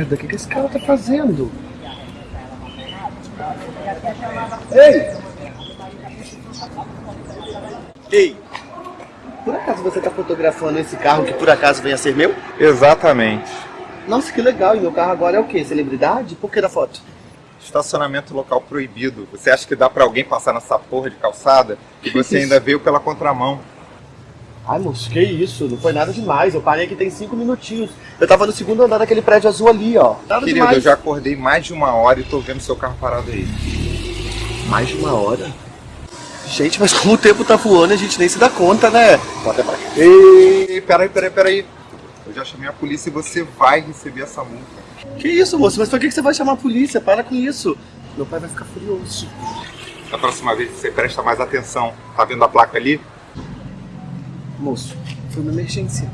merda, o que, que esse cara tá fazendo? Ei! Ei! Por acaso você tá fotografando esse carro que por acaso venha a ser meu? Exatamente. Nossa, que legal! E meu carro agora é o quê? Celebridade? Por que da foto? Estacionamento local proibido. Você acha que dá pra alguém passar nessa porra de calçada? E você ainda veio pela contramão. Ai, moço, que isso? Não foi nada demais. Eu parei aqui tem cinco minutinhos. Eu tava no segundo andar daquele prédio azul ali, ó. Nada Querido, demais. eu já acordei mais de uma hora e tô vendo seu carro parado aí. Mais de uma hora? Gente, mas como o tempo tá voando, a gente nem se dá conta, né? Bota pra cá. Ei, peraí, peraí, peraí. Eu já chamei a polícia e você vai receber essa multa. Que isso, moço? Mas que que você vai chamar a polícia? Para com isso. Meu pai vai ficar furioso. Da próxima vez você presta mais atenção. Tá vendo a placa ali? Moço, foi uma emergência.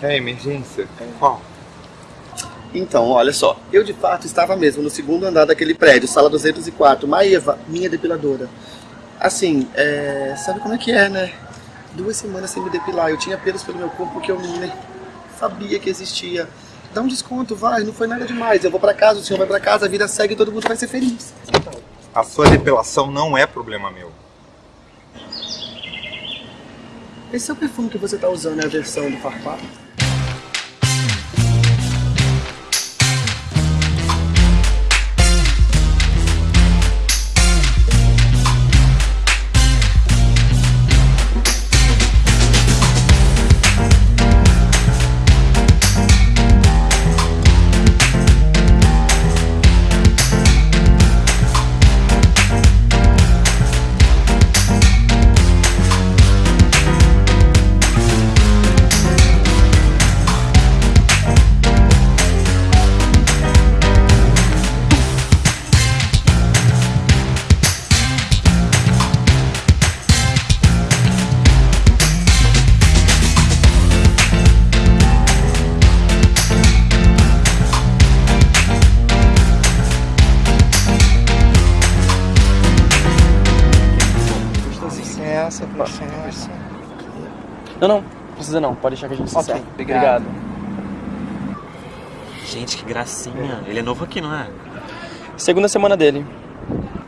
É emergência? Qual? Então, olha só. Eu, de fato, estava mesmo no segundo andar daquele prédio, sala 204. Maeva, minha depiladora. Assim, é... sabe como é que é, né? Duas semanas sem me depilar. Eu tinha pelos pelo meu corpo que eu nem sabia que existia. Dá um desconto, vai. Não foi nada demais. Eu vou pra casa, o senhor vai pra casa, a vida segue e todo mundo vai ser feliz. A sua depilação não é problema meu. Esse é o perfume que você tá usando, é a versão do Farpar? Precisa não. Pode deixar que a gente se Ok, serve. obrigado. Gente, que gracinha. Ele é novo aqui, não é? Segunda semana dele.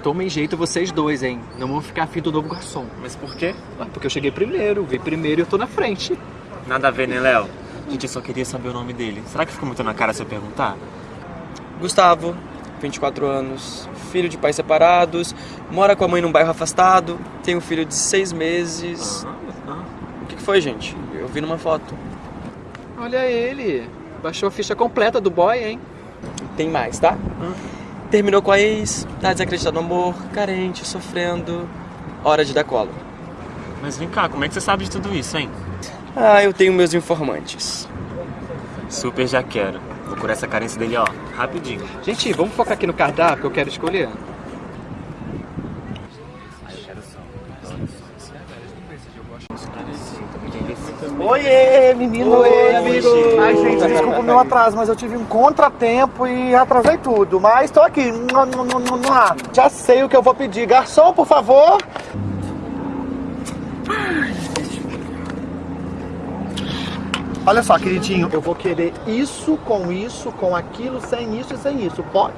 Tomem jeito vocês dois, hein? Não vão ficar afim do novo garçom. Mas por quê? Ah, Porque eu cheguei primeiro, vi primeiro e eu tô na frente. Nada a ver, né, Léo? Gente, eu só queria saber o nome dele. Será que ficou muito na cara se eu perguntar? Gustavo, 24 anos, filho de pais separados, mora com a mãe num bairro afastado, tem um filho de seis meses. Que que foi, gente? Eu vi numa foto. Olha ele. Baixou a ficha completa do boy, hein? Tem mais, tá? Terminou com a ex, tá desacreditado no amor, carente, sofrendo. Hora de dar cola. Mas vem cá, como é que você sabe de tudo isso, hein? Ah, eu tenho meus informantes. Super já quero. Vou curar essa carência dele, ó, rapidinho. Gente, vamos focar aqui no cardápio que eu quero escolher. Oiê, menino! Oi, amigo. Ai, gente, desculpa o meu atraso, mas eu tive um contratempo e atrasei tudo. Mas tô aqui. Já sei o que eu vou pedir. Garçom, por favor. Olha só, queridinho, eu vou querer isso com isso, com aquilo, sem isso e sem isso. Pode?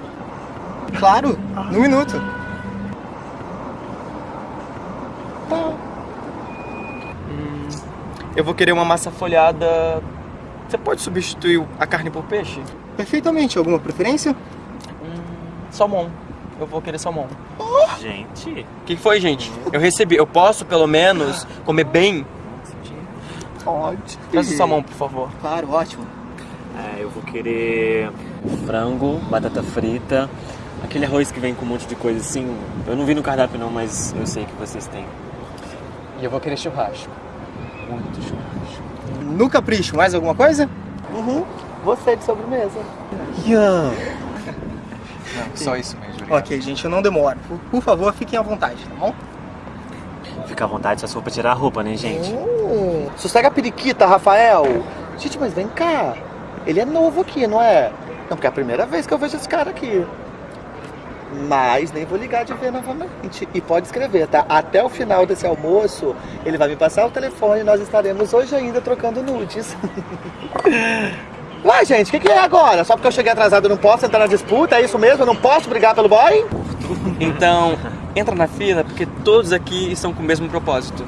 Claro, no minuto. Eu vou querer uma massa folhada Você pode substituir a carne por peixe? Perfeitamente. Alguma preferência? Salmão. Eu vou querer salmão. Gente, O que foi, gente? Eu recebi. Eu posso, pelo menos, comer bem? Pode. Traz o salmão, por favor. Claro, ótimo. é, eu vou querer frango, batata frita, aquele arroz que vem com um monte de coisa assim. Eu não vi no cardápio não, mas eu sei que vocês têm. E eu vou querer churrasco. Muito churrasco. No capricho, mais alguma coisa? Uhum. Você de sobremesa. Ian. Não, só isso mesmo. obrigado. Ok, gente, eu não demoro. Por, por favor, fiquem à vontade, tá bom? Fica à vontade só se for pra tirar a roupa, né, gente? Hum, sossega a periquita, Rafael. Gente, mas vem cá. Ele é novo aqui, não é? Não, porque é a primeira vez que eu vejo esse cara aqui. Mas nem vou ligar de ver novamente. E pode escrever, tá? Até o final desse almoço, ele vai me passar o telefone e nós estaremos hoje ainda trocando nudes. Ué, gente, o que, que é agora? Só porque eu cheguei atrasado eu não posso entrar na disputa? É isso mesmo? Eu não posso brigar pelo boy? Então, entra na fila, porque todos aqui estão com o mesmo propósito.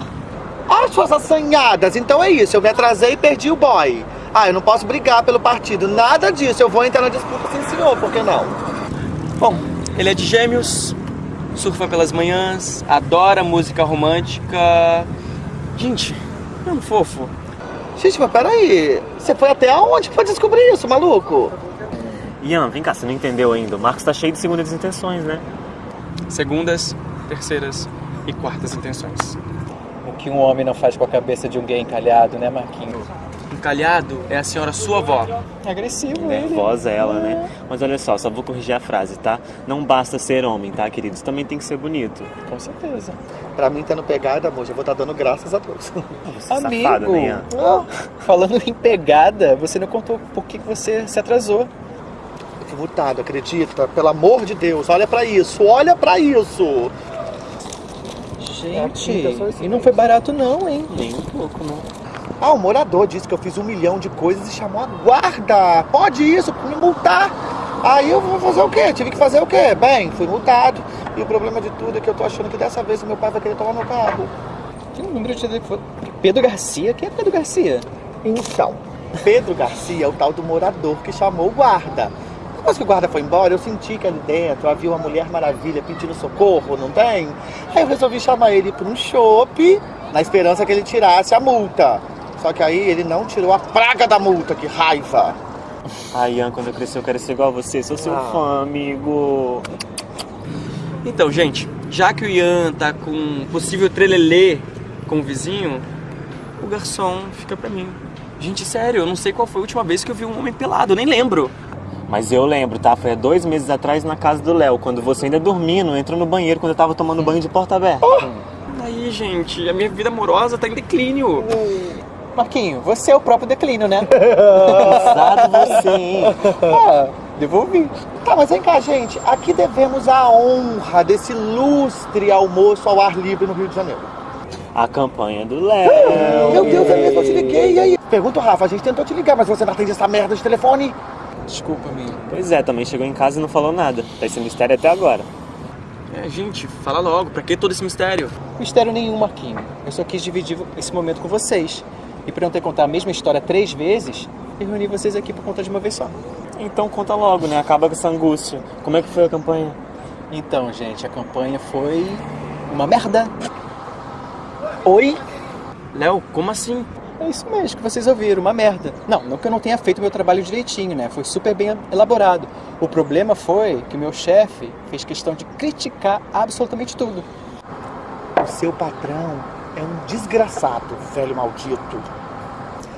Ah, suas assanhadas, então é isso. Eu me atrasei e perdi o boy. Ah, eu não posso brigar pelo partido. Nada disso. Eu vou entrar na disputa sim, senhor. Por que não? Bom, ele é de gêmeos, surfa pelas manhãs, adora música romântica. Gente, é um fofo. Gente, mas peraí. Você foi até aonde pra descobrir isso, maluco? Ian, vem cá, você não entendeu ainda. O Marcos tá cheio de segundas intenções, né? Segundas, terceiras e quartas intenções. O que um homem não faz com a cabeça de um gay encalhado, né, Marquinhos? Encalhado é a senhora sua avó. É agressivo ele. Nervosa ela, né? Mas olha só, só vou corrigir a frase, tá? Não basta ser homem, tá, queridos? Também tem que ser bonito. Com certeza. Pra mim, tendo pegada, amor, já vou estar dando graças a Deus. Você é Amigo, safada, né, falando em pegada, você não contou por que você se atrasou. Eu fui multado, acredita? Pelo amor de Deus, olha pra isso, olha pra isso. Gente, É, e não foi barato não, hein? Nem um pouco, não. Ah, o morador disse que eu fiz um milhão de coisas e chamou a guarda. Pode isso, me multar. Aí eu vou fazer o quê? Tive que fazer o quê? Bem, fui multado. E o problema de tudo é que eu tô achando que dessa vez o meu pai vai querer tomar meu carro. Que número de telefone? Pedro Garcia? Quem é Pedro Garcia? Então, Pedro Garcia é o tal do morador que chamou o guarda. Depois que o guarda foi embora, eu senti que ali dentro havia uma mulher maravilha pedindo socorro, não tem? Aí eu resolvi chamar ele para um chopp, na esperança que ele tirasse a multa. Só que aí ele não tirou a praga da multa, que raiva. Ah, Ian, quando eu crescer eu quero ser igual a você. Sou seu Ah. fã, amigo. Então, gente, já que o Ian tá com um possível trelelê com o vizinho, o garçom fica pra mim. Gente, sério, eu não sei qual foi a última vez que eu vi um homem pelado, eu nem lembro. Mas eu lembro, tá? Foi há dois meses atrás na casa do Léo, quando você ainda dormindo, entrou no banheiro quando eu tava tomando banho de porta aberta. Aí, gente, a minha vida amorosa tá em declínio. Marquinho, você é o próprio declínio, né? Pesado você, hein? ah, devolvi. Tá, mas vem cá, gente. Aqui devemos a honra desse ilustre almoço ao ar livre no Rio de Janeiro. A campanha do Léo. Meu Deus, é mesmo, eu te liguei. E aí? Pergunta, Rafa, a gente tentou te ligar, mas você não atende essa merda de telefone? Desculpa, amigo. Pois é, também chegou em casa e não falou nada. Tá esse mistério até agora. É, gente, fala logo, pra que todo esse mistério? Mistério nenhum, Marquinho. Eu só quis dividir esse momento com vocês. E pra não ter que contar a mesma história três vezes, eu reuni vocês aqui pra contar de uma vez só. Então conta logo, né? Acaba com essa angústia. Como é que foi a campanha? Então, gente, a campanha foi uma merda. Oi? Léo, como assim? É isso mesmo que vocês ouviram, uma merda. Não, não que eu não tenha feito o meu trabalho direitinho, né? Foi super bem elaborado. O problema foi que o meu chefe fez questão de criticar absolutamente tudo. O seu patrão é um desgraçado, velho maldito.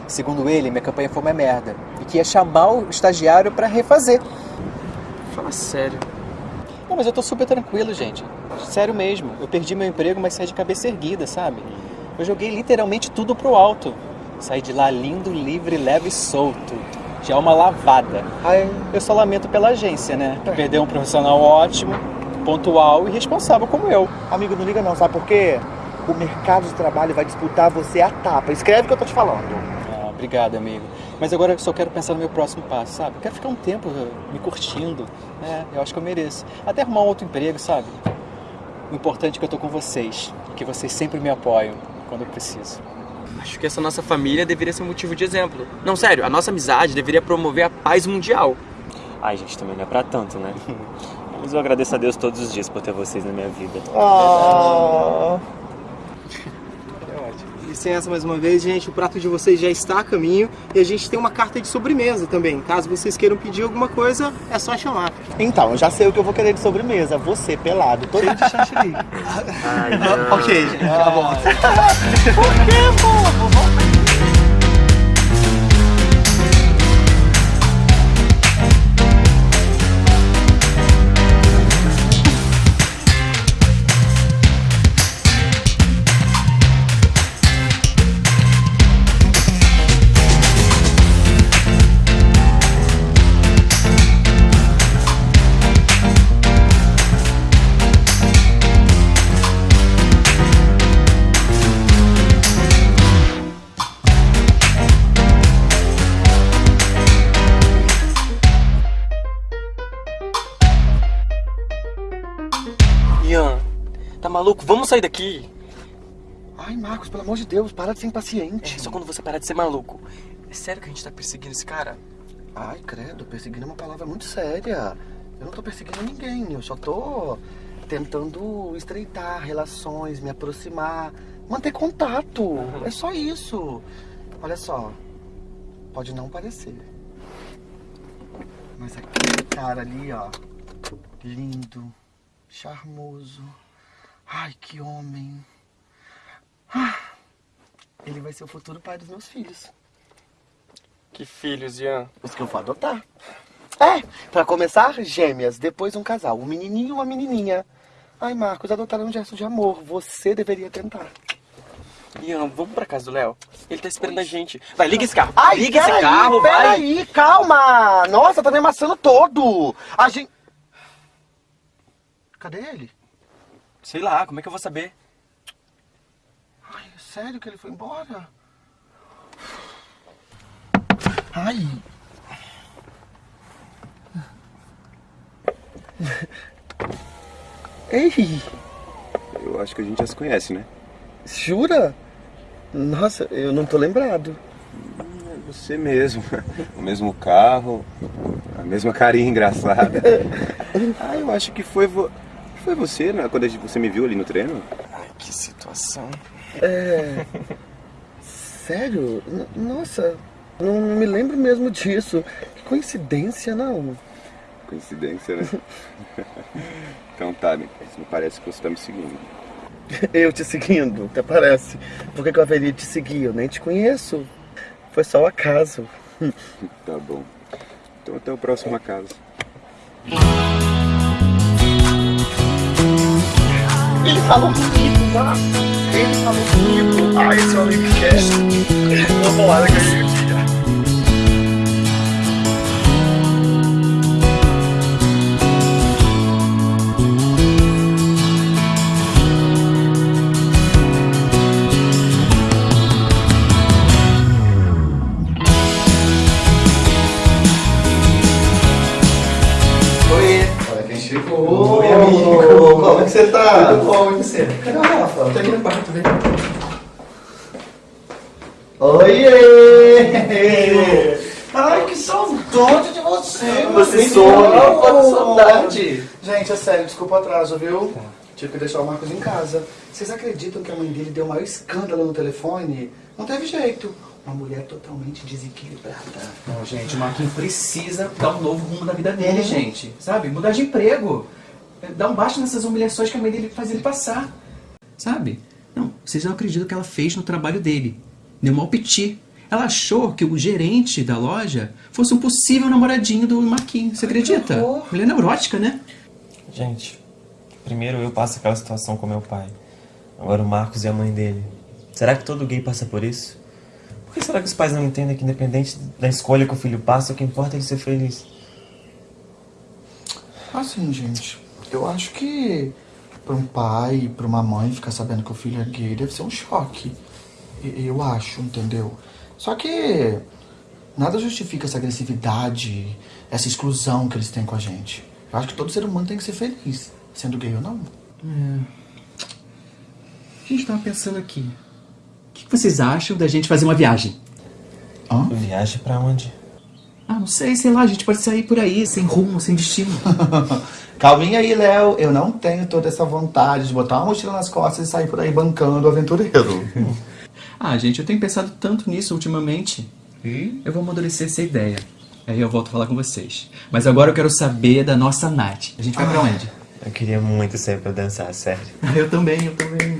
Segundo ele, minha campanha foi uma merda e que ia chamar o estagiário pra refazer. Fala sério. Não, mas eu tô super tranquilo, gente. Sério mesmo. Eu perdi meu emprego, mas saí de cabeça erguida, sabe? Eu joguei literalmente tudo pro alto. Saí de lá lindo, livre, leve e solto. De alma lavada. Ai, Eu só lamento pela agência, né? Que perdeu um profissional ótimo, pontual e responsável como eu. amigo, não liga não, sabe por quê? O mercado de trabalho vai disputar você a tapa. Escreve o que eu tô te falando. Ah, obrigado, amigo. Mas agora eu só quero pensar no meu próximo passo, sabe? Eu quero ficar um tempo eh, me curtindo. né? eu acho que eu mereço. Até arrumar um outro emprego, sabe? O importante é que eu tô com vocês. Que vocês sempre me apoiam quando eu preciso. Acho que essa nossa família deveria ser um motivo de exemplo. Não, sério, a nossa amizade deveria promover a paz mundial. Ai, gente, também não é pra tanto, né? Mas eu agradeço a Deus todos os dias por ter vocês na minha vida. Ah. Licença mais uma vez, gente. O prato de vocês já está a caminho e a gente tem uma carta de sobremesa também. Caso vocês queiram pedir alguma coisa, é só chamar. Então, eu já sei o que eu vou querer de sobremesa. Você, pelado, todo de chantilly. Ok, gente. Tá bom. Ian, maluco? Vamos sair daqui. Ai, Marcos, pelo amor de Deus, para de ser impaciente. É só quando você parar de ser maluco. É sério que a gente tá perseguindo esse cara? Ai, credo, perseguindo é uma palavra muito séria. Eu não tô perseguindo ninguém, eu só tô tentando estreitar relações, me aproximar, manter contato. É só isso. Olha só, pode não parecer. Mas aquele cara ali, ó, lindo, charmoso. Ai, que homem. Ah, ele vai ser o futuro pai dos meus filhos. Que filhos, Ian. Os que eu vou adotar. É, pra começar, gêmeas, depois um casal, um menininho e uma menininha. Ai, Marcos, adotar é um gesto de amor. Você deveria tentar. Ian, vamos pra casa do Léo. Ele tá esperando a gente. Vai, liga esse carro. Ai, liga esse peraí, carro, vai. peraí, calma. Nossa, tá me amassando todo. A gente... Cadê ele? Sei lá, como é que eu vou saber? Ai, é sério que ele foi embora? Ai. Ei, Eu acho que a gente já se conhece, né? jura? Nossa, eu não tô lembrado. É você mesmo. O mesmo carro, a mesma carinha engraçada. Ah, eu acho que foi, vo... foi você, né? Quando a gente- você me viu ali no treino. Ai, que situação. É. Sério? N- Nossa, não me lembro mesmo disso. Que coincidência, não. Coincidência, né? então tá, não parece que você tá me seguindo. Eu te seguindo, até parece. Por que, que eu haveria te seguir? Eu nem te conheço. Foi só o acaso. Tá bom. Então até o próximo acaso. Ele falou comigo, tá? Ele falou comigo. Ah, esse homem me quer. Vambora, ganhei o dia. Oi. Gente, é sério, desculpa o atraso, viu? Tive que deixar o Marcos em casa. Vocês acreditam que a mãe dele deu o maior escândalo no telefone? Não teve jeito. Uma mulher totalmente desequilibrada. Não, gente, o Marquinhos precisa dar um novo rumo na vida dele, gente. Sabe? Mudar de emprego. Dar um baixo nessas humilhações que a mãe dele faz ele passar. Sabe? Não, vocês não acreditam que ela fez no trabalho dele. Deu mal piti. Ela achou que o gerente da loja fosse um possível namoradinho do Marquinhos. Você acredita? Mulher neurótica, né? Gente, primeiro eu passo aquela situação com meu pai. Agora o Marcos e a mãe dele. Será que todo gay passa por isso? Por que será que os pais não entendem que independente da escolha que o filho passa, o que importa é ele ser feliz? Assim, gente, eu acho que para um pai para uma mãe ficar sabendo que o filho é gay deve ser um choque. Eu acho, entendeu? Só que nada justifica essa agressividade, essa exclusão que eles têm com a gente. Eu acho que todo ser humano tem que ser feliz, sendo gay ou não. A gente tava pensando aqui. que vocês acham da gente fazer uma viagem? Viagem pra onde? Ah, não sei, sei lá, a gente pode sair por aí, sem rumo, sem destino. Calminha aí, Léo. Eu não tenho toda essa vontade de botar uma mochila nas costas e sair por aí bancando o aventureiro. ah, gente, eu tenho pensado tanto nisso ultimamente. Eu vou amadurecer essa ideia. Aí eu volto a falar com vocês. Mas agora eu quero saber da nossa Nath. A gente vai pra onde? Eu queria muito ser pra dançar, sério. Ah, eu também, eu também.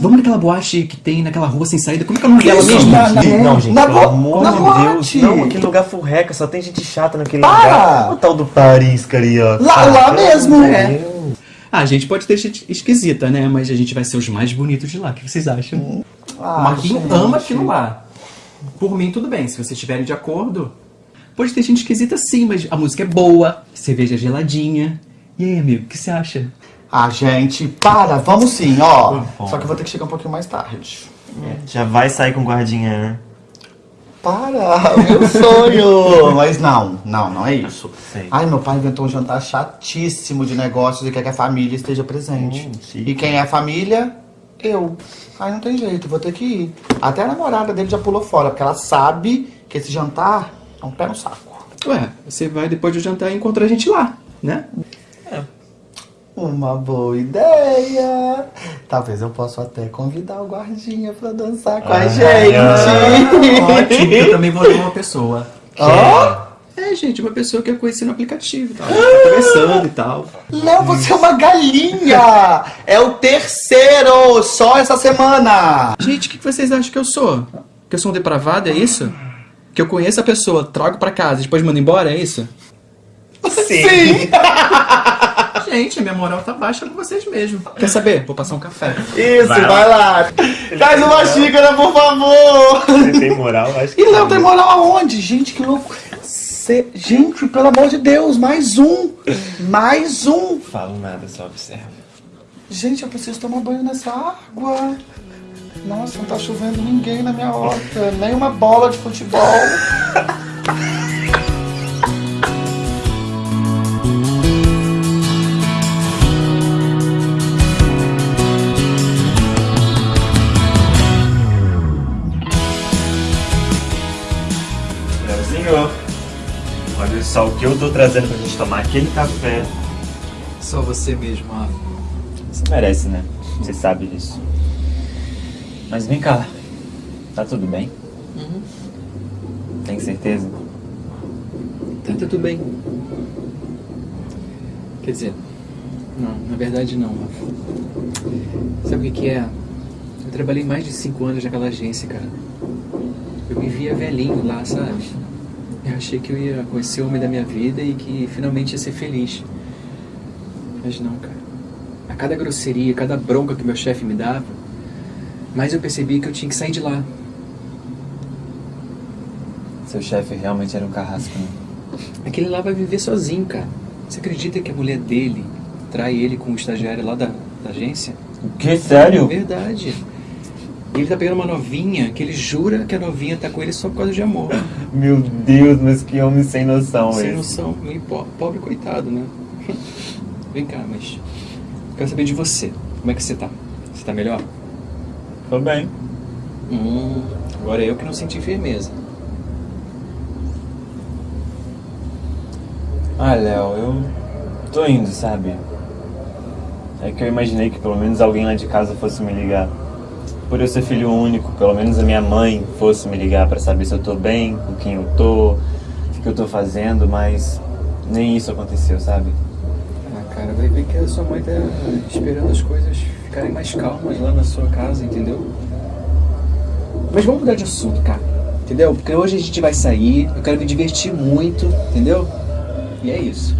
Vamos naquela boate que tem naquela rua sem saída. Como é que é o nome dela mesmo? na- na- Não, gente, na pelo amor na de boate. Deus. Não, aquele lugar furreca, só tem gente chata naquele Para! lugar. O tal do Paris, carioca. Lá- lá mesmo. É. Deus. Ah, a gente pode ter gente esquisita, né? Mas a gente vai ser os mais bonitos de lá. O que vocês acham? Ah, o Marquinhos gente. ama aquilo lá. Por mim, tudo bem. Se vocês estiverem de acordo. Pode ter gente esquisita sim, mas a música é boa, cerveja é geladinha. E aí, amigo, o que você acha? Ah, gente, para, vamos sim, ó. Bom. Só que eu vou ter que chegar um pouquinho mais tarde. Já vai sair com guardinha, né? Para, meu sonho! Mas não, não, não é isso. Sei. Ai, meu pai inventou um jantar chatíssimo de negócios e quer que a família esteja presente. Hum, e quem é a família? Eu. Ai, não tem jeito, vou ter que ir. Até a namorada dele já pulou fora, porque ela sabe que esse jantar é um pé no saco. Ué, você vai depois do jantar e encontra a gente lá, né? Uma boa ideia! Talvez eu possa até convidar o guardinha pra dançar com a Ah, gente. Ótimo, eu também vou levar uma pessoa. Ó, É, gente, uma pessoa que eu conheci no aplicativo e. A tá conversando e tal. Léo, você é uma galinha! É o terceiro, só essa semana! Gente, o que que vocês acham que eu sou? Que eu sou um depravado, é isso? Que eu conheço a pessoa, trago pra casa e depois mando embora, é isso? Sim! Gente, a minha moral tá baixa com vocês mesmo. Quer saber? Vou passar um café. Isso, vai, Vai lá! Traz uma xícara, por favor! Você tem moral? Acho que E Léo tem moral aonde? Gente, que louco! Cê- Gente, pelo amor de Deus, mais um! Mais um! Falo nada, só observo. Gente, eu preciso tomar banho nessa água. Nossa, não tá chovendo ninguém na minha horta, nem uma bola de futebol. Leozinho, olha só o que eu tô trazendo pra gente tomar aquele café. Só você mesmo, ah. Você merece, né? Você sabe disso. Mas vem cá, tá tudo bem? Tem certeza? Tá, tá tudo bem. Quer dizer, não, na verdade não, Rafa. Sabe o que que é? Eu trabalhei mais de cinco anos naquela agência, cara. Eu me via velhinho lá, sabe? Eu achei que eu ia conhecer o homem da minha vida e que finalmente ia ser feliz. Mas não, cara. A cada grosseria, cada bronca que meu chefe me dava, mais eu percebi que eu tinha que sair de lá. Seu chefe realmente era um carrasco, né? Aquele lá vai viver sozinho, cara. Você acredita que a mulher dele trai ele com o estagiário lá da, da agência? O que? Sério? Verdade. Ele tá pegando uma novinha que ele jura que a novinha tá com ele só por causa de amor. Meu Deus, mas que homem sem noção Sem esse. noção. E po- pobre coitado, né? Vem cá, mas. Quero saber de você. Como é que você tá? Você tá melhor? Tô bem. Hum, agora eu que não senti firmeza. Ah, Léo, eu tô indo, sabe? É que eu imaginei que pelo menos alguém lá de casa fosse me ligar. Por eu ser filho único, pelo menos a minha mãe fosse me ligar pra saber se eu tô bem, com quem eu tô, o que eu tô fazendo, mas nem isso aconteceu, sabe? Ah, cara, vai ver que a sua mãe tá esperando as coisas ficarem mais calmas lá na sua casa, entendeu? Mas vamos mudar de assunto, cara. Entendeu? Porque hoje a gente vai sair, eu quero me divertir muito, entendeu? E é isso.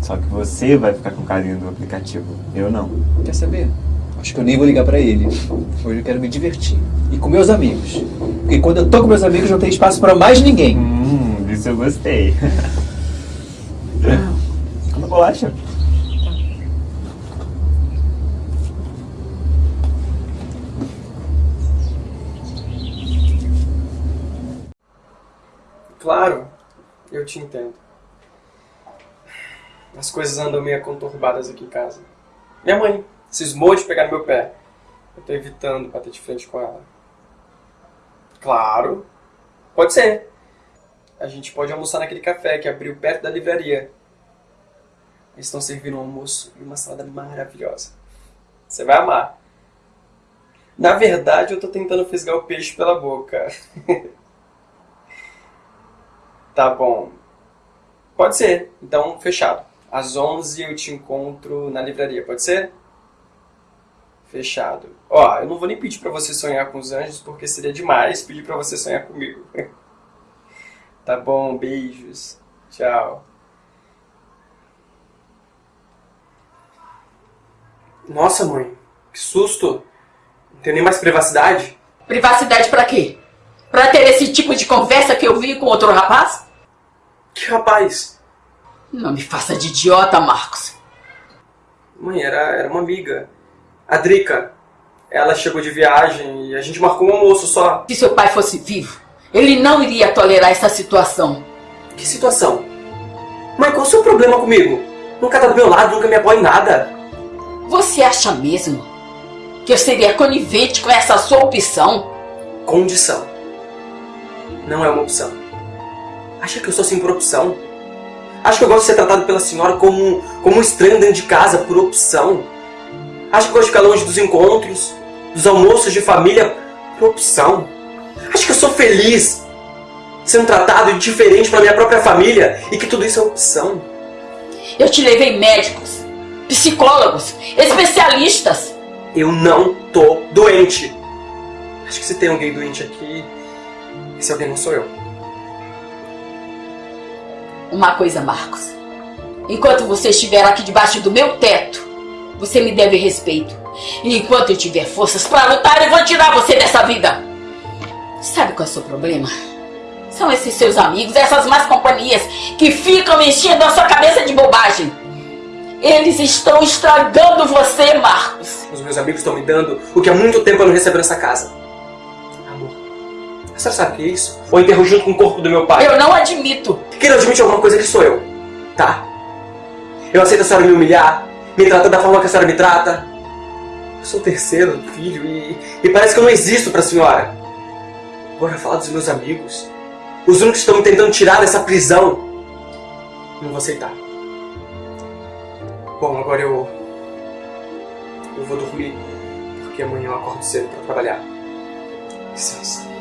Só que você vai ficar com carinho do aplicativo, eu não. Quer saber? Acho que eu nem vou ligar pra ele. Hoje eu quero me divertir. E com meus amigos. Porque quando eu tô com meus amigos não tem espaço pra mais ninguém. Hum, disso eu gostei. Como bolacha? Claro, eu te entendo. As coisas andam meio conturbadas aqui em casa. Minha mãe cismou de pegar no meu pé. Eu tô evitando bater de frente com ela. Claro. Pode ser. A gente pode almoçar naquele café que abriu perto da livraria. Eles estão servindo um almoço e uma salada maravilhosa. Você vai amar. Na verdade, eu tô tentando fisgar o peixe pela boca. tá bom. Pode ser. Então, fechado. Às 11 eu te encontro na livraria, pode ser? Fechado. Ó, eu não vou nem pedir pra você sonhar com os anjos, porque seria demais pedir pra você sonhar comigo. tá bom, beijos. Tchau. Nossa, mãe. Que susto. Não tenho nem mais privacidade. Privacidade pra quê? Pra ter esse tipo de conversa que eu vi com outro rapaz? Que rapaz? Não me faça de idiota, Marcos. Mãe, era, era uma amiga. A Drica. Ela chegou de viagem e a gente marcou um almoço só. Se seu pai fosse vivo, ele não iria tolerar essa situação. Que situação? Mãe, qual o seu problema comigo? Nunca tá do meu lado, nunca me apoia em nada. Você acha mesmo que eu seria conivente com essa sua opção? Condição. Não é uma opção. Acha que eu sou assim por opção? Acha que eu gosto de ser tratado pela senhora como, como um estranho dentro de casa por opção? Acha que eu gosto de ficar longe dos encontros, dos almoços de família por opção? Acha que eu sou feliz sendo tratado diferente pela minha própria família e que tudo isso é opção? Eu te levei médicos, psicólogos, especialistas. Eu não tô doente. Acho que se tem alguém doente aqui, esse alguém não sou eu. Uma coisa, Marcos. Enquanto você estiver aqui debaixo do meu teto, você me deve respeito. E enquanto eu tiver forças para lutar, eu vou tirar você dessa vida. Sabe qual é o seu problema? São esses seus amigos, essas más companhias que ficam enchendo a sua cabeça de bobagem. Eles estão estragando você, Marcos. Os meus amigos estão me dando o que há muito tempo eu não recebo nessa casa. Senhora sabe o que é isso? Ou enterro junto com o corpo do meu pai? Eu não admito. Quem não admite alguma coisa que sou eu, tá? Eu aceito a senhora me humilhar, me tratar da forma que a senhora me trata. Eu sou o terceiro filho e, e parece que eu não existo pra senhora. Agora falar dos meus amigos, os únicos que estão me tentando tirar dessa prisão, não vou aceitar. Bom, agora eu. Eu vou dormir, porque amanhã eu acordo cedo pra trabalhar. Licença.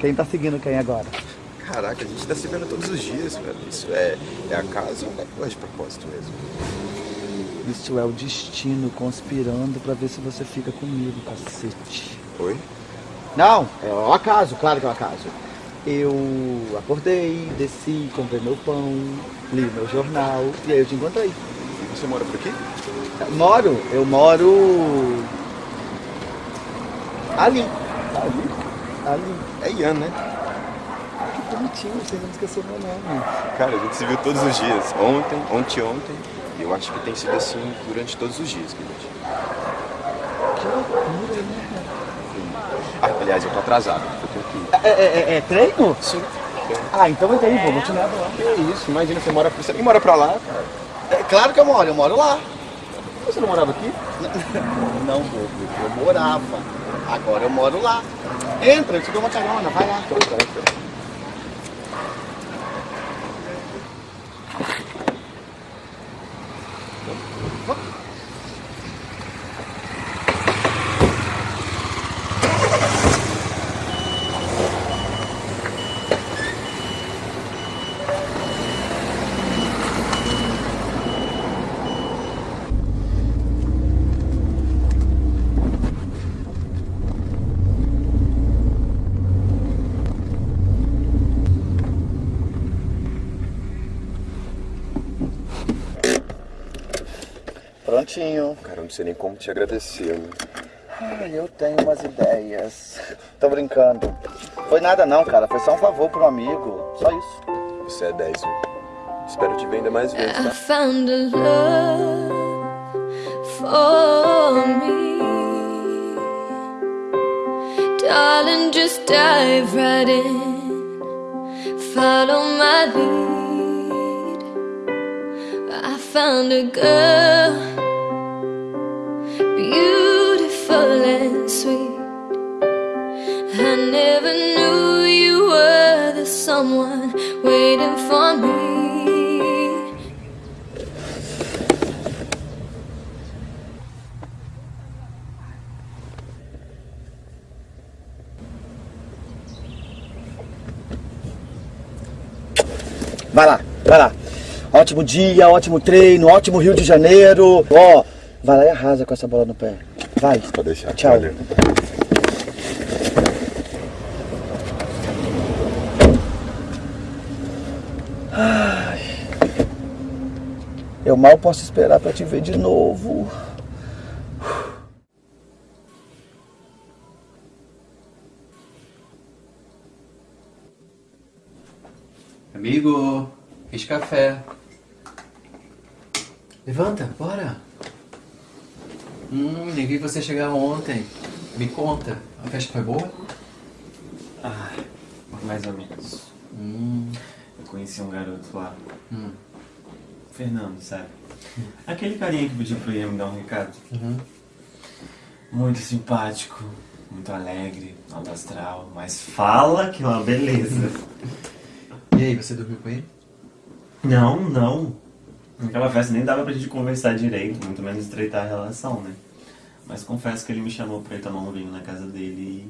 Quem tá seguindo quem agora? Caraca, a gente tá se vendo todos os dias, velho. Isso é, é acaso ou é coisa de propósito mesmo? Isso é o destino conspirando pra ver se você fica comigo, cacete. Oi? Não, é o acaso, claro que é o acaso. Eu acordei, desci, comprei meu pão, li meu jornal e aí eu te encontrei. Você mora por aqui? Moro, eu moro ali. Ali? É Ian, né? Que bonitinho, você não esqueceu meu nome. Cara, a gente se viu todos os dias. Ontem, ontem, ontem. E eu acho que tem sido assim durante todos os dias, Guilherme. Que loucura, né? Ah, aliás, eu tô atrasado. Eu que. É, é, é, é treino? Sim. Ah, então entra aí, vou continuar lá. Que isso, imagina, você mora, você nem mora pra lá, cara. É claro que eu moro, eu moro lá. Você não morava aqui? Não, bobo, eu morava. Agora eu moro lá. Entra, eu te dou uma carona, vai lá. Certinho. Cara, eu não sei nem como te agradecer, né? Ai, eu tenho umas ideias. Tô brincando. Foi nada não, cara. Foi só um favor pro amigo. Só isso. Você é 10, viu? Espero te ver ainda mais vezes, I tá? found a love for me. Darling, just dive right in. Follow my lead. I found a girl, beautiful and sweet. I never knew you were the someone waiting for me. Vai lá, vai lá. Ótimo dia, ótimo treino, ótimo Rio de Janeiro. Ó, vai lá e arrasa com essa bola no pé. Vai. Pode deixar. Tchau. Valeu. Ai. Eu mal posso esperar pra te ver de novo. Amigo, fiz café. Levanta, bora. Hum, nem vi você chegar ontem. Me conta, a festa foi boa? Ah, mais ou menos. Hum, Eu conheci um garoto lá. hum, Fernando, sabe? Aquele carinha que pediu pro Ian me dar um recado. uhum. Muito simpático, muito alegre, alto astral, mas fala que é uma beleza. E aí, você dormiu com ele? Não, não. Naquela festa nem dava pra gente conversar direito, muito menos estreitar a relação, né? Mas confesso que ele me chamou pra ir tomar um vinho na casa dele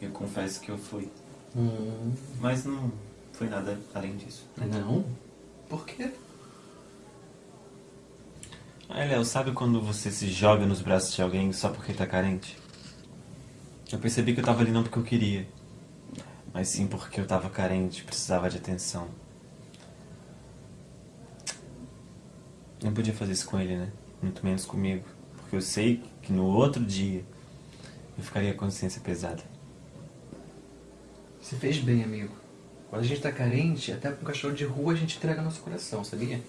e eu confesso que eu fui. Hum, Mas não foi nada além disso. não? Por quê? Aí, Léo, sabe quando você se joga nos braços de alguém só porque tá carente? Eu percebi que eu tava ali não porque eu queria, mas sim porque eu tava carente, precisava de atenção. Não podia fazer isso com ele, né? Muito menos comigo, porque eu sei que no outro dia eu ficaria com a consciência pesada. Você fez bem, amigo. Quando a gente tá carente, até pra um cachorro de rua a gente entrega nosso coração, sabia?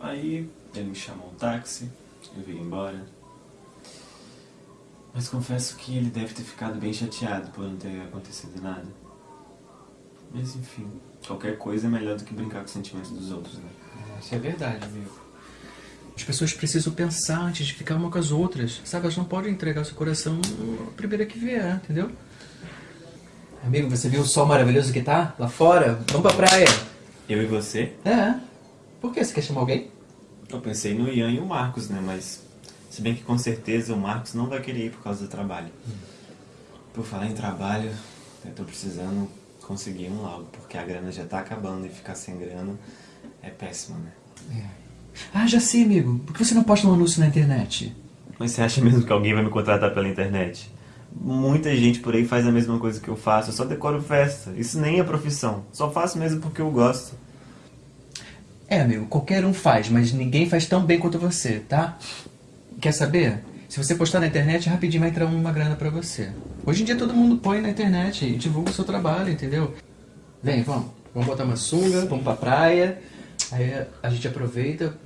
Aí ele me chamou um táxi, eu vim embora. Mas confesso que ele deve ter ficado bem chateado por não ter acontecido nada. Mas enfim, qualquer coisa é melhor do que brincar com os sentimentos dos outros, né? Isso é verdade, amigo. As pessoas precisam pensar antes de ficar uma com as outras, sabe? Elas não podem entregar seu coração a primeira que vier, entendeu? Amigo, você viu o sol maravilhoso que tá lá fora? Vamos pra praia. Eu e você? É. Por que? Você quer chamar alguém? Eu pensei no Ian e o Marcos, né? Mas se bem que com certeza o Marcos não vai querer ir por causa do trabalho. Por falar em trabalho, eu tô precisando conseguir um logo, porque a grana já tá acabando e ficar sem grana é péssimo, né? Ah, já sei, amigo. Por que você não posta um anúncio na internet? Mas você acha mesmo que alguém vai me contratar pela internet? Muita gente por aí faz a mesma coisa que eu faço, eu só decoro festa. Isso nem é profissão, só faço mesmo porque eu gosto. É, amigo, qualquer um faz, mas ninguém faz tão bem quanto você, tá? Quer saber? Se você postar na internet, rapidinho vai entrar uma grana pra você. Hoje em dia todo mundo põe na internet e divulga o seu trabalho, entendeu? Vem, vamos. Vamos botar uma sunga, vamos pra praia. Aí a gente aproveita,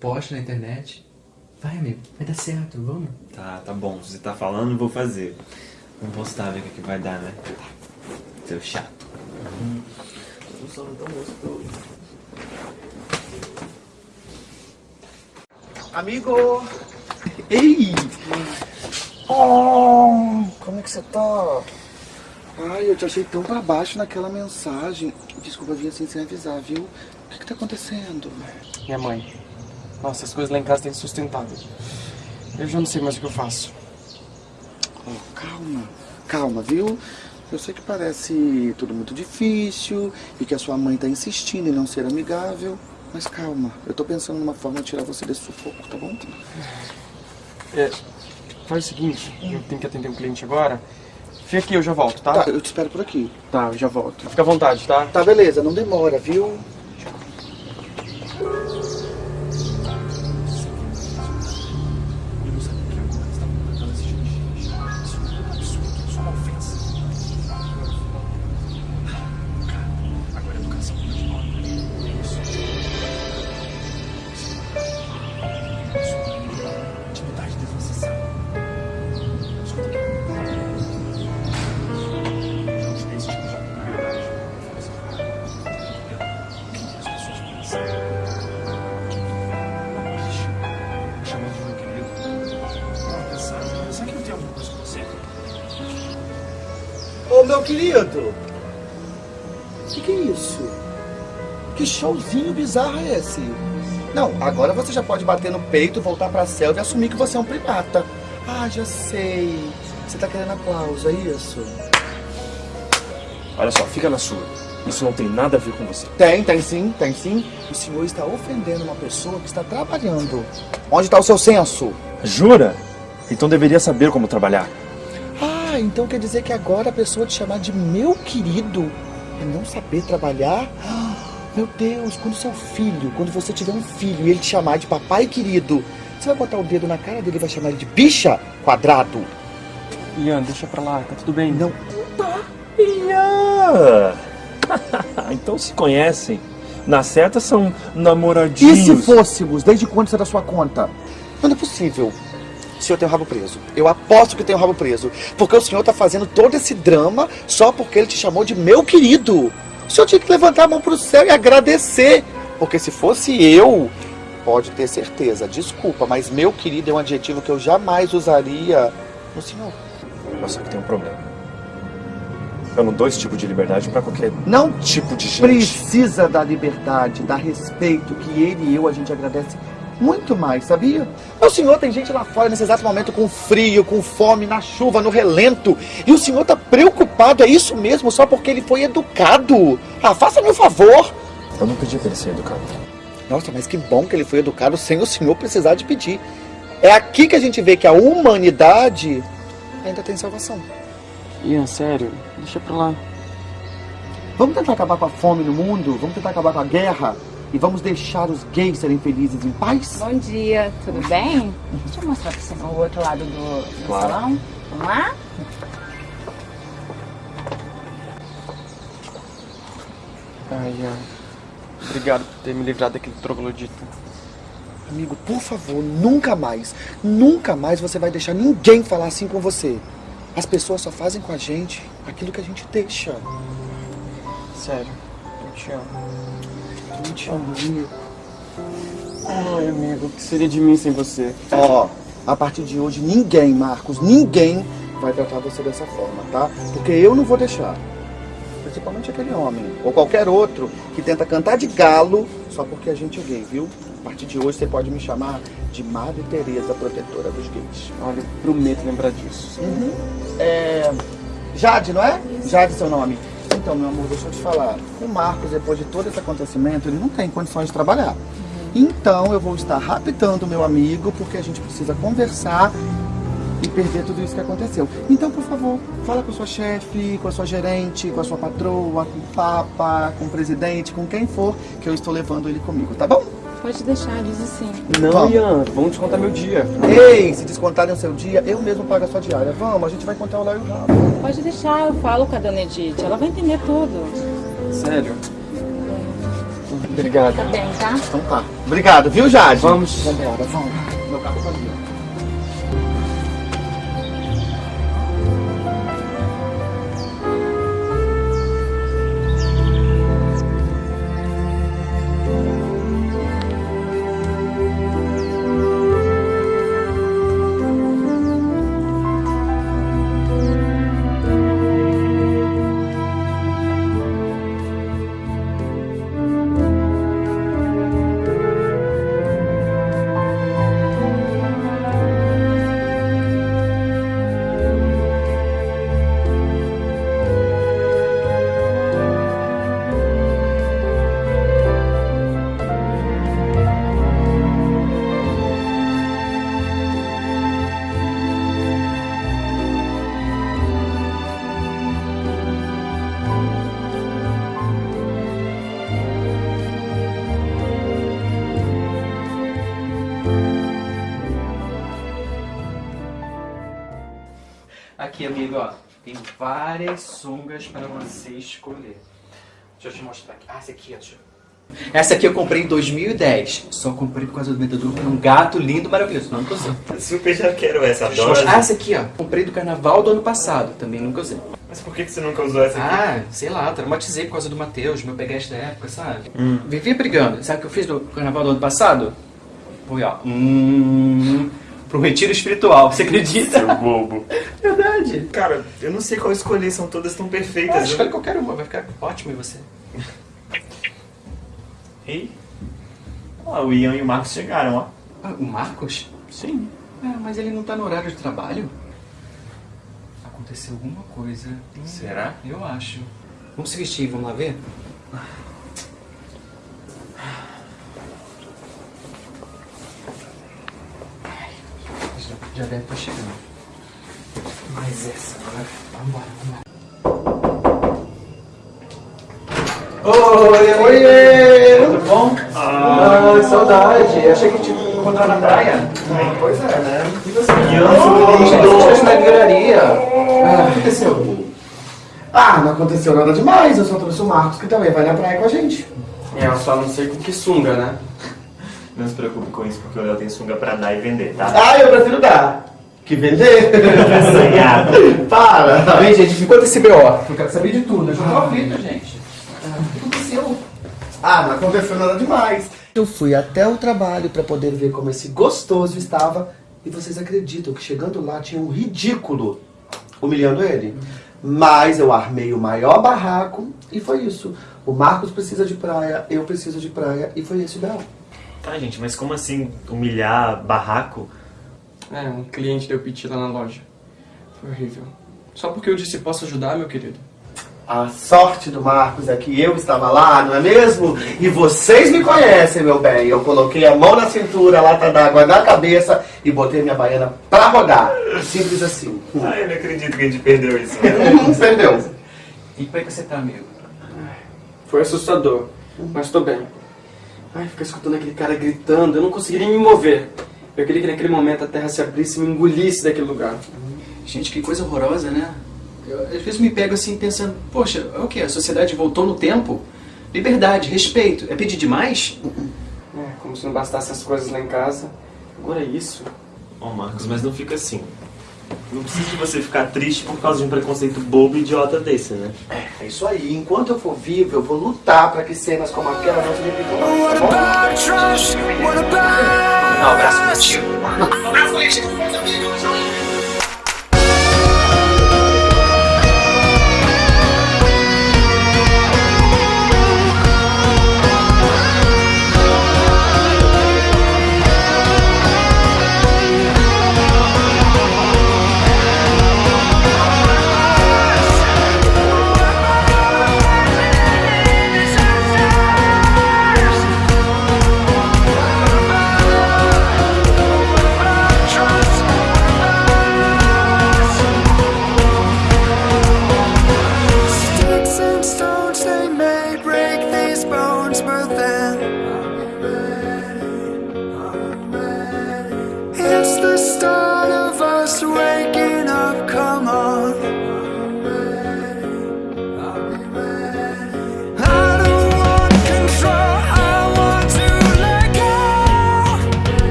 posta na internet. Vai, amigo, vai dar certo, vamos. Tá, tá bom, se você tá falando, vou fazer. Vamos postar, ver o que, que vai dar, né? Seu chato. Gostoso. Amigo! Ei! Oh, como é que você tá? Ai, eu te achei tão pra baixo naquela mensagem. Desculpa vir assim sem avisar, viu? O que que tá acontecendo? Minha mãe. Nossa, as coisas lá em casa têm sustentado. Eu já não sei mais o que eu faço. Oh, calma, calma, viu? Eu sei que parece tudo muito difícil e que a sua mãe tá insistindo em não ser amigável, mas calma, eu tô pensando numa forma de tirar você desse sufoco, tá bom? É, faz o seguinte, eu tenho que atender um cliente agora. Fica aqui, eu já volto, tá? Tá, eu te espero por aqui. Tá, eu já volto. Fica à vontade, tá? Tá, beleza, não demora, viu? Esse? Não, agora você já pode bater no peito, voltar pra selva e assumir que você é um primata. Ah, já sei. Você tá querendo aplauso, é isso? Olha só, fica na sua. Isso não tem nada a ver com você. Tem, tem sim, tem sim. O senhor está ofendendo uma pessoa que está trabalhando. Onde está o seu senso? Jura? Então deveria saber como trabalhar. Ah, então quer dizer que agora a pessoa te chamar de meu querido é não saber trabalhar? Ah, Meu Deus, quando seu filho, quando você tiver um filho e ele te chamar de papai querido, você vai botar o dedo na cara dele e vai chamar ele de bicha quadrado? Ian, deixa pra lá, tá tudo bem. Não. Ian! então se conhecem. Na certa são namoradinhos. E se fôssemos? Desde quando isso é da sua conta? Não é possível. O senhor tem o rabo preso. Eu aposto que tem o rabo preso. Porque o senhor tá fazendo todo esse drama só porque ele te chamou de meu querido. O senhor tinha que levantar a mão pro céu e agradecer. Porque se fosse eu, pode ter certeza. Desculpa, mas meu querido é um adjetivo que eu jamais usaria no senhor. Mas só que tem um problema. Eu não dou esse tipo de liberdade pra qualquer Não tipo de gente. precisa da liberdade, da respeito que ele e eu a gente agradece muito mais, sabia? O senhor tem gente lá fora nesse exato momento com frio, com fome, na chuva, no relento. E o senhor tá preocupado, é isso mesmo, só porque ele foi educado. Ah, faça-me um favor. Eu não pedi pra ele ser educado. Nossa, mas que bom que ele foi educado sem o senhor precisar de pedir. É aqui que a gente vê que a humanidade ainda tem salvação. Ian, sério, deixa pra lá. Vamos tentar acabar com a fome no mundo? Vamos tentar acabar com a guerra? E vamos deixar os gays serem felizes em paz? Bom dia, tudo bem? Deixa eu mostrar pra você o outro lado do, do Claro. salão. Vamos lá? Ai, Ian. Obrigado por ter me livrado daquele troglodita. Amigo, por favor, nunca mais, nunca mais você vai deixar ninguém falar assim com você. As pessoas só fazem com a gente aquilo que a gente deixa. Sério, eu te amo. Eu te amo, amigo. Ai, amigo, o que seria de mim sem você? Ó, a partir de hoje, ninguém, Marcos, ninguém vai tratar você dessa forma, tá? Porque eu não vou deixar. Principalmente aquele homem, ou qualquer outro, que tenta cantar de galo só porque a gente é gay, viu? A partir de hoje você pode me chamar de Madre Teresa, protetora dos gays. Olha, prometo lembrar disso. Uhum. É... Jade, não é? Jade, seu nome. Então, meu amor, deixa eu te falar. O Marcos, depois de todo esse acontecimento, ele não tem condições de trabalhar. Então, eu vou estar raptando meu amigo, porque a gente precisa conversar e perder tudo isso que aconteceu. Então, por favor, fala com a sua chefe, com a sua gerente, com a sua patroa, com o papa, com o presidente, com quem for, que eu estou levando ele comigo, tá bom? Pode deixar, diz assim. Não, Vamos. Ian, vamos descontar meu dia. Ei, se descontarem o seu dia, eu mesmo pago a sua diária. Vamos, a gente vai contar o Léo e o Rabo. Pode deixar, eu falo com a dona Edith. Ela vai entender tudo. Sério? Obrigado. Tá bem, tá? Então tá. Obrigado, viu, Jade? Vamos. Vambora, vamos. Meu carro tá Aqui, amigo, ó. Tem várias sungas pra você escolher. Deixa eu te mostrar aqui. Ah, essa aqui, ó. Deixa eu... Essa aqui eu comprei em 2010. Só comprei por causa do que é um gato lindo, maravilhoso. Não, nunca usei. Super já quero essa, adoro. Ah, essa aqui, ó. Comprei do carnaval do ano passado. Também nunca usei. Mas por que que você nunca usou essa aqui? Ah, sei lá, traumatizei por causa do Matheus, meu peguete da época, sabe? Hum. Vivia brigando. Sabe o que eu fiz no carnaval do ano passado? Fui, ó. Hum, pro retiro espiritual, você acredita? Seu bobo. Verdade. Cara, eu não sei qual escolher, são todas tão perfeitas. Ah, eu- escolhe qualquer uma, vai ficar ótimo em você. Ei? Ó, o Ian e o Marcos chegaram, ó. Ah, o Marcos? Sim. É, mas ele não tá no horário de trabalho. Aconteceu alguma coisa. Será? Eu acho. Vamos se vestir, vamos lá ver? Já, deve estar chegando. Mas essa agora. Vambora, vambora. Oi, oi, tudo bom? Ah, saudade. Achei que te encontrar na praia. Pois é, né? E você? Eu estou na livraria. Ah, o que aconteceu? Ah, não aconteceu nada demais, eu só trouxe o Marcos que também vai na praia com a gente. É, eu só não sei com que sunga, né? Não se preocupe com isso, porque o Léo tem sunga pra dar e vender, tá? Ah, eu prefiro dar. Que vender? Assanhado. Para! Bem, gente, me conta esse BO. Eu quero saber de tudo. Eu já tô aflito, gente. Ah, O que aconteceu? Ah, não aconteceu nada demais. Eu fui até o trabalho pra poder ver como esse gostoso estava. E vocês acreditam que chegando lá tinha um ridículo humilhando ele? Mas eu armei o maior barraco e foi isso. O Marcos precisa de praia, eu preciso de praia e foi esse o B.O. Tá, gente, mas como assim humilhar barraco? É, um cliente deu piti lá na loja. Foi horrível. Só porque eu disse posso ajudar, meu querido. A sorte do Marcos é que eu estava lá, não é mesmo? E vocês me conhecem, meu bem. Eu coloquei a mão na cintura, a lata d'água na cabeça e botei minha baiana pra rodar. Simples assim. Ai, eu não acredito que a gente perdeu isso. Perdeu. E como é que você tá, amigo? Foi assustador, mas tô bem. Ai, ficar escutando aquele cara gritando, eu não conseguiria me mover. Eu queria que naquele momento a terra se abrisse e me engolisse daquele lugar. Gente, que coisa horrorosa, né? Eu, às vezes me pego assim pensando, poxa, é o que? A sociedade voltou no tempo? Liberdade, respeito. É pedir demais? É, como se não bastassem as coisas lá em casa. Agora é isso. Ó, Marcos, mas não fica assim. Não precisa de você ficar triste por causa de um preconceito bobo e idiota desse, né? É isso aí. Enquanto eu for vivo, eu vou lutar pra que cenas como aquela não se repitam mais, tá bom? Um abraço coletivo. Um abraço coletivo, meus